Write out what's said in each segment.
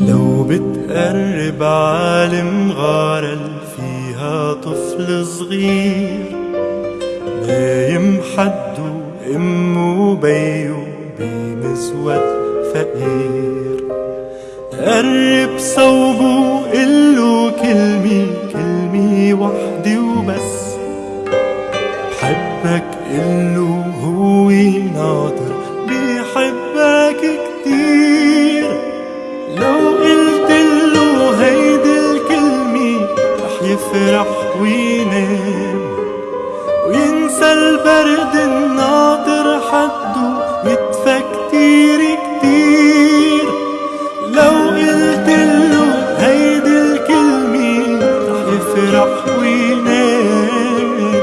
بتقرب عالم غارة فيها طفل صغير نايم حده امه وبيه بمزود فقير. قرب صوبه قله كلمة كلمة وحدة وبس. بحبك قله هو ناطر بيحبك كتير. يفرح وينام وينسى البرد الناطر حده ويدفى كتير كتير. لو قلت له هيدي الكلمة رح يفرح وينام.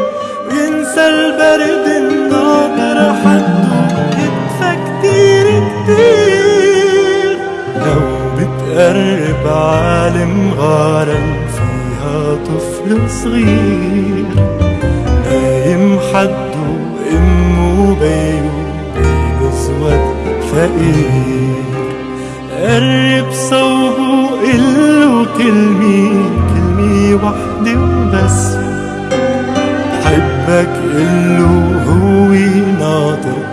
وينسى البرد الناطر حده يدفى كتير كتير. لو بتقرب عالم فيها طفل صغير نايم حد وامه وبايه بسود فقير. قرب صوبه قله كلمي كلمي وحدة وبس. بحبك قله هو ناطر